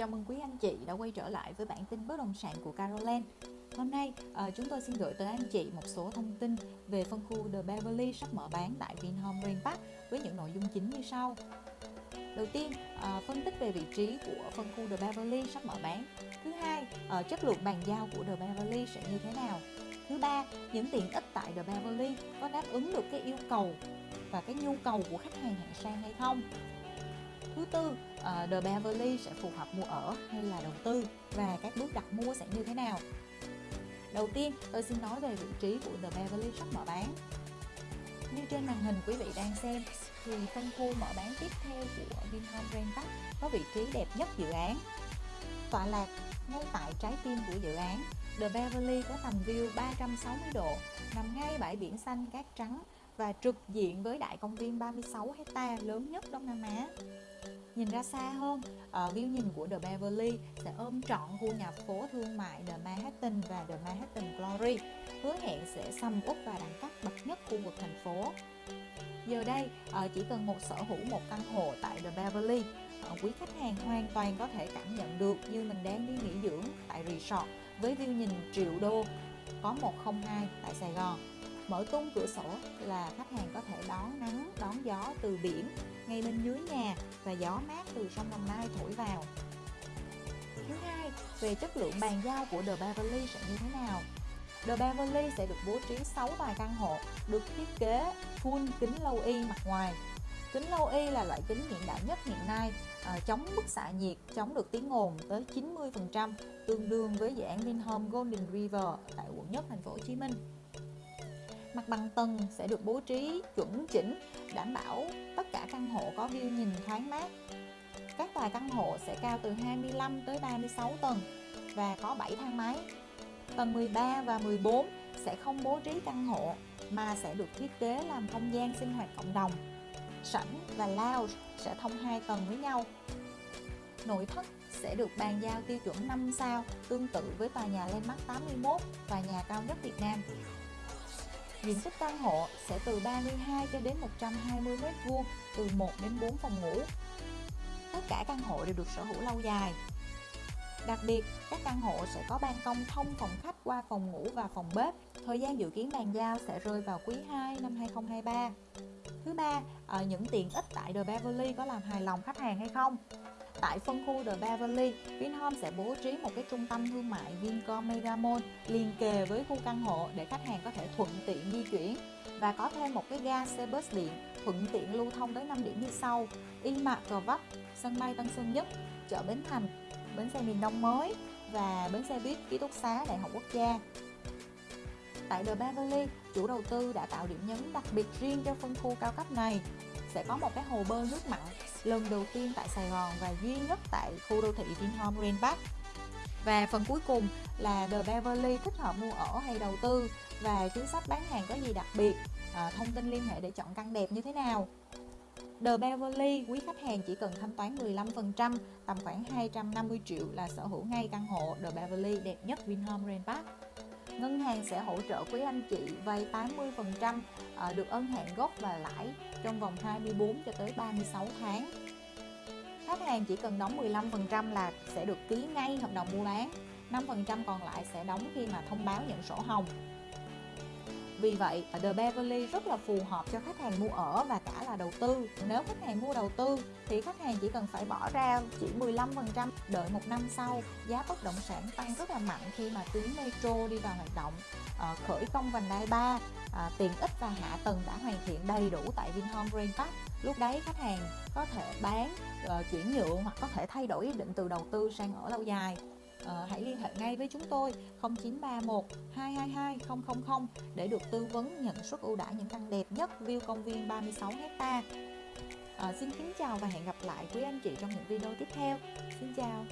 chào mừng quý anh chị đã quay trở lại với bản tin bất động sản của Caroline. Hôm nay ờ, chúng tôi xin gửi tới anh chị một số thông tin về phân khu The Beverly sắp mở bán tại Vinhome Grand Park với những nội dung chính như sau. Đầu tiên, ờ, phân tích về vị trí của phân khu The Beverly sắp mở bán. Thứ hai, uh, chất lượng bàn giao của The Beverly sẽ như thế nào. Thứ ba, những tiện ích tại The Beverly có đáp ứng được cái yêu cầu và cái nhu cầu của khách hàng hạng sang hay không. Thứ tư, uh, The Beverly sẽ phù hợp mua ở hay là đầu tư và các bước đặt mua sẽ như thế nào. Đầu tiên, tôi xin nói về vị trí của The Beverly sắp mở bán. Như trên màn hình quý vị đang xem, thì phân khu mở bán tiếp theo của Vinhome Grand Park có vị trí đẹp nhất dự án. Tọa lạc ngay tại trái tim của dự án, The Beverly có tầm view 360 độ, nằm ngay bãi biển xanh cát trắng và trực diện với đại công viên 36 hecta lớn nhất Đông Nam Á. Nhìn ra xa hơn, ờ, ở view nhìn của The Beverly sẽ ôm trọn khu nhà phố thương mại The Manhattan và The Manhattan Glory, hứa hẹn sẽ sầm út và đẳng cấp bậc nhất khu vực thành phố. Giờ đây, ờ, chỉ cần một sở hữu một căn hộ tại The Beverly, ờ, quý khách hàng hoàn toàn có thể cảm nhận được như mình đang đi nghỉ dưỡng tại resort với view nhìn triệu đô có 102 tại Sài Gòn mở tung cửa sổ là khách hàng có thể đón nắng đón gió từ biển ngay bên dưới nhà và gió mát từ sông Đồng Nai thổi vào. Thứ hai về chất lượng bàn giao của The Beverly sẽ như thế nào? The Beverly sẽ được bố trí 6 tòa căn hộ được thiết kế full kính lâu y mặt ngoài. Kính lâu y là loại kính hiện đại nhất hiện nay à, chống bức xạ nhiệt chống được tiếng ồn tới 90% tương đương với dự án Vinhome Golden River tại quận nhất thành phố Hồ Chí Minh. Mặt bằng tầng sẽ được bố trí chuẩn chỉnh, đảm bảo tất cả căn hộ có view nhìn thoáng mát. Các tòa căn hộ sẽ cao từ 25 tới 36 tầng và có 7 thang máy. Tầng 13 và 14 sẽ không bố trí căn hộ mà sẽ được thiết kế làm không gian sinh hoạt cộng đồng. Sảnh và lounge sẽ thông hai tầng với nhau. Nội thất sẽ được bàn giao tiêu chuẩn 5 sao tương tự với tòa nhà Landmark 81, tòa nhà cao nhất Việt Nam. Diện tích căn hộ sẽ từ 32 cho đến 120 m2, từ 1 đến 4 phòng ngủ. Tất cả căn hộ đều được sở hữu lâu dài. Đặc biệt, các căn hộ sẽ có ban công thông phòng khách qua phòng ngủ và phòng bếp. Thời gian dự kiến bàn giao sẽ rơi vào quý 2 năm 2023. Thứ ba, ờ, những tiện ích tại The Beverly có làm hài lòng khách hàng hay không? Tại phân khu The Beverly, Vinhome sẽ bố trí một cái trung tâm thương mại Vincom Megamall liền kề với khu căn hộ để khách hàng có thể thuận tiện di chuyển và có thêm một cái ga xe bus điện thuận tiện lưu thông tới 5 điểm như sau Y Mạc Gò Vấp, sân bay Tân Sơn Nhất, chợ Bến Thành, bến xe miền Đông mới và bến xe buýt ký túc xá Đại học Quốc gia. Tại The Beverly, chủ đầu tư đã tạo điểm nhấn đặc biệt riêng cho phân khu cao cấp này sẽ có một cái hồ bơi nước mặn lần đầu tiên tại Sài Gòn và duy nhất tại khu đô thị Vinhome Grand Park. Và phần cuối cùng là The Beverly thích hợp mua ở hay đầu tư và chính sách bán hàng có gì đặc biệt, à, thông tin liên hệ để chọn căn đẹp như thế nào. The Beverly, quý khách hàng chỉ cần thanh toán 15%, tầm khoảng 250 triệu là sở hữu ngay căn hộ The Beverly đẹp nhất Vinhome Grand Park ngân hàng sẽ hỗ trợ quý anh chị vay 80% ờ, được ân hạn gốc và lãi trong vòng 24 cho tới 36 tháng. Khách hàng chỉ cần đóng 15% là sẽ được ký ngay hợp đồng mua bán, 5% còn lại sẽ đóng khi mà thông báo nhận sổ hồng. Vì vậy, The Beverly rất là phù hợp cho khách hàng mua ở và cả là đầu tư. Nếu khách hàng mua đầu tư thì khách hàng chỉ cần phải bỏ ra chỉ 15%. Đợi một năm sau, giá bất động sản tăng rất là mạnh khi mà tuyến metro đi vào hoạt động. À, khởi công vành đai 3, à, ờ, tiện ích và hạ tầng đã hoàn thiện đầy đủ tại Vinhome Grand Park. Lúc đấy khách hàng có thể bán, uh, chuyển nhượng hoặc có thể thay đổi ý định từ đầu tư sang ở lâu dài à, hãy liên hệ ngay với chúng tôi 0931 222 000 để được tư vấn nhận suất ưu đãi những căn đẹp nhất view công viên 36 hecta. À, xin kính chào và hẹn gặp lại quý anh chị trong những video tiếp theo. Xin chào.